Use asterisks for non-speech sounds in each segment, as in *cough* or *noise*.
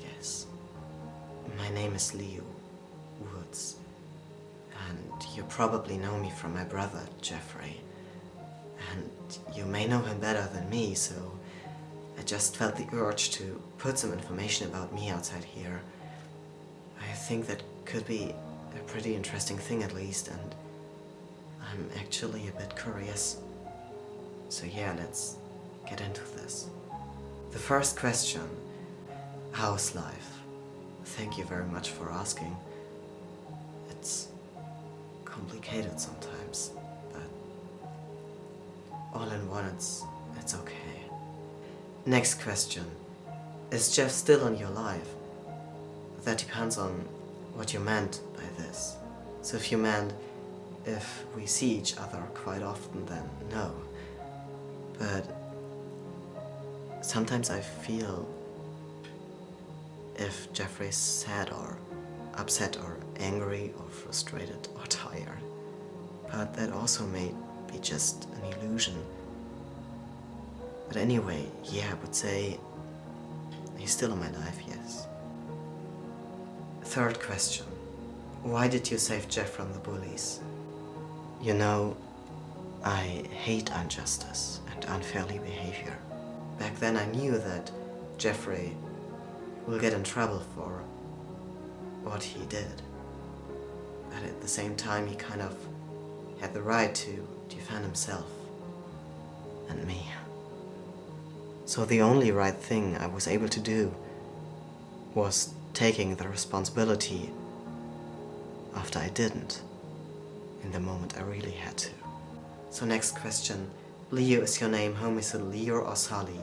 Yes. My name is Liu Woods. And you probably know me from my brother, Jeffrey. And you may know him better than me, so I just felt the urge to put some information about me outside here. I think that could be a pretty interesting thing at least, and I'm actually a bit curious. So yeah, let's get into this. The first question, how's life? Thank you very much for asking. It's complicated sometimes, but all in one it's, it's okay. Next question, is Jeff still in your life? That depends on what you meant by this. So if you meant if we see each other quite often, then no. But sometimes I feel if Jeffrey's sad or upset or angry or frustrated or tired. But that also may be just an illusion. But anyway, yeah, I would say he's still in my life, yes. Third question. Why did you save Jeff from the bullies? You know, I hate injustice and unfairly behavior. Back then I knew that Jeffrey will get in trouble for what he did. But at the same time he kind of had the right to defend himself and me. So the only right thing I was able to do was taking the responsibility after I didn't, in the moment I really had to. So next question, Liu is your name, home is it Liu or Sully?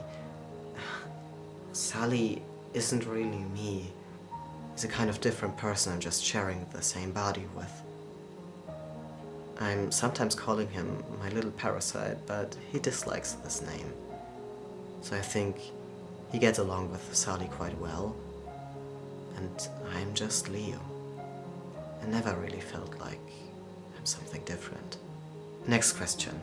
*sighs* Sully isn't really me. He's a kind of different person I'm just sharing the same body with. I'm sometimes calling him my little parasite, but he dislikes this name. So I think he gets along with Sully quite well. And I'm just Liu. I never really felt like I'm something different. Next question.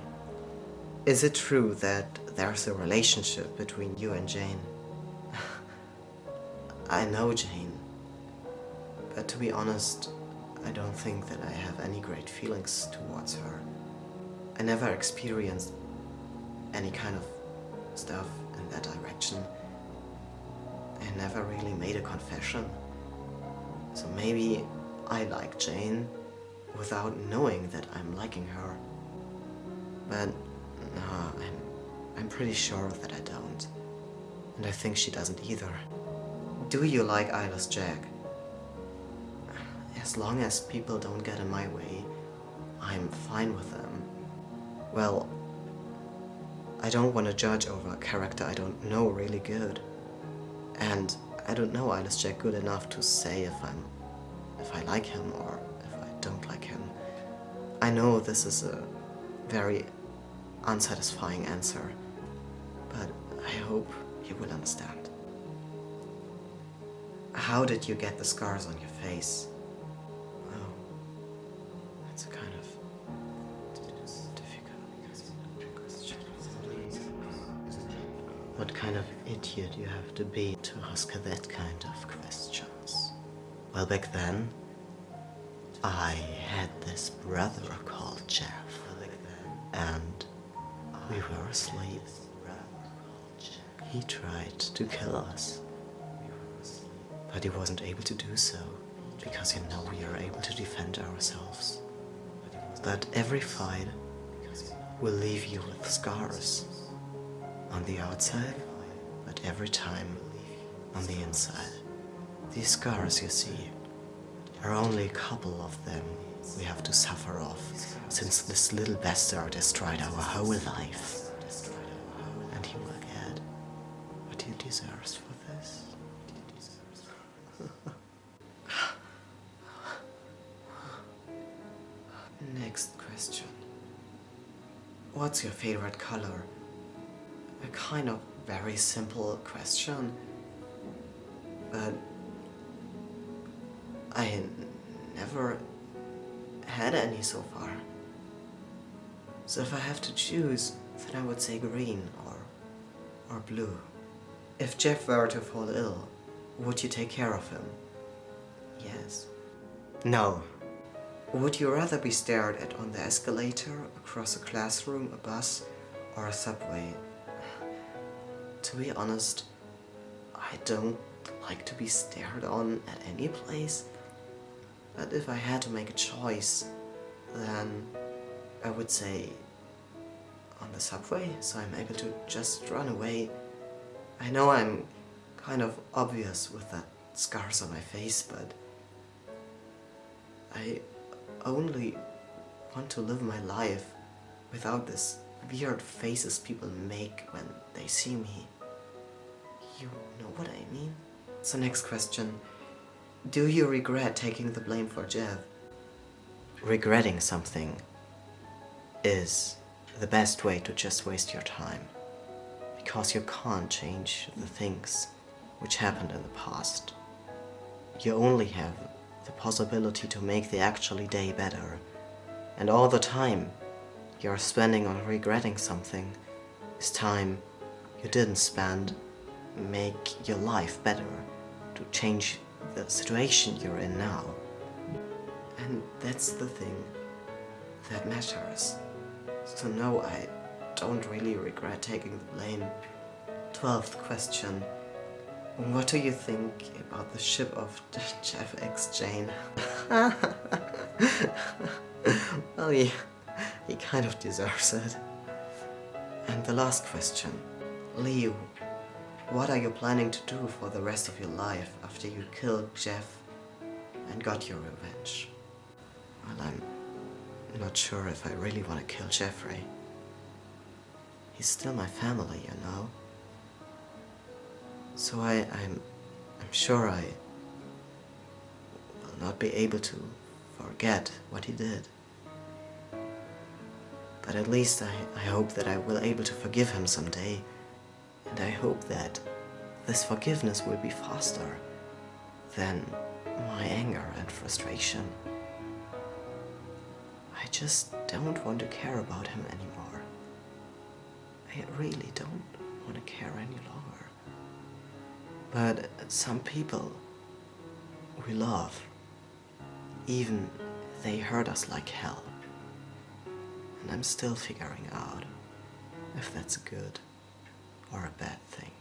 Is it true that there's a relationship between you and Jane? I know Jane, but to be honest, I don't think that I have any great feelings towards her. I never experienced any kind of stuff in that direction. I never really made a confession. So maybe I like Jane without knowing that I'm liking her. But no, I'm, I'm pretty sure that I don't. And I think she doesn't either. Do you like Eyeless Jack? As long as people don't get in my way, I'm fine with them. Well, I don't want to judge over a character I don't know really good. And I don't know Eyeless Jack good enough to say if I'm if I like him or if I don't like him. I know this is a very unsatisfying answer, but I hope you will understand. How did you get the scars on your face? Oh, that's a kind of difficult question. What kind of idiot you have to be to ask that kind of questions? Well, back then, I had this brother called Jeff, and we were asleep. He tried to kill us, but he wasn't able to do so, because you know we are able to defend ourselves. That every fight will leave you with scars on the outside, but every time on the inside. These scars you see are only a couple of them we have to suffer off since this little bastard destroyed our whole life. And he will get what he deserves for this. Next question. What's your favorite color? A kind of very simple question, but I never had any so far. So if I have to choose, then I would say green or, or blue. If Jeff were to fall ill, would you take care of him? Yes. No. Would you rather be stared at on the escalator, across a classroom, a bus, or a subway? *sighs* To be honest, I don't like to be stared on at any place. But if I had to make a choice, then I would say on the subway, so I'm able to just run away. I know I'm kind of obvious with that scars on my face, but I only want to live my life without this weird faces people make when they see me. You know what I mean? So next question. Do you regret taking the blame for Jeff? Regretting something is the best way to just waste your time. Because you can't change the things which happened in the past. You only have the possibility to make the actually day better. And all the time you're spending on regretting something is time you didn't spend make your life better, to change the situation you're in now. And that's the thing that matters. So no, I don't really regret taking the blame. Twelfth question. What do you think about the ship of Jeff X Jane? *laughs* well, he, he kind of deserves it. And the last question. Liu, what are you planning to do for the rest of your life after you killed Jeff and got your revenge? Well, I'm not sure if I really want to kill Jeffrey. He's still my family, you know? So I, I'm, I'm sure I will not be able to forget what he did. But at least I, I hope that I will able to forgive him someday. And I hope that this forgiveness will be faster than my anger and frustration. I just don't want to care about him anymore. I really don't want to care any longer. But some people we love, even they hurt us like hell. And I'm still figuring out if that's a good or a bad thing.